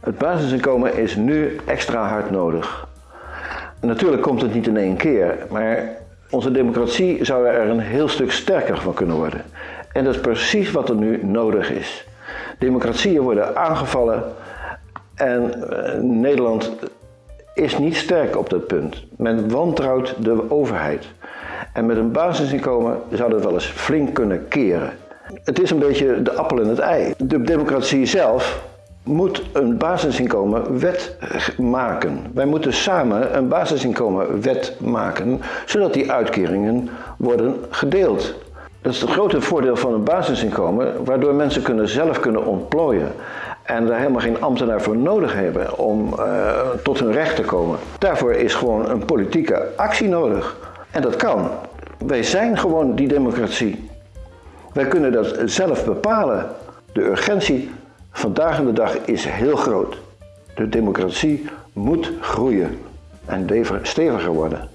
Het basisinkomen is nu extra hard nodig. Natuurlijk komt het niet in één keer, maar onze democratie zou er een heel stuk sterker van kunnen worden. En dat is precies wat er nu nodig is. Democratieën worden aangevallen en eh, Nederland is niet sterk op dat punt. Men wantrouwt de overheid. En met een basisinkomen zou dat wel eens flink kunnen keren. Het is een beetje de appel en het ei. De democratie zelf moet een basisinkomen wet maken. Wij moeten samen een basisinkomen wet maken, zodat die uitkeringen worden gedeeld. Dat is het grote voordeel van een basisinkomen, waardoor mensen kunnen zelf kunnen ontplooien en daar helemaal geen ambtenaar voor nodig hebben om uh, tot hun recht te komen. Daarvoor is gewoon een politieke actie nodig. En dat kan. Wij zijn gewoon die democratie. Wij kunnen dat zelf bepalen. De urgentie vandaag in de dag is heel groot. De democratie moet groeien en steviger worden.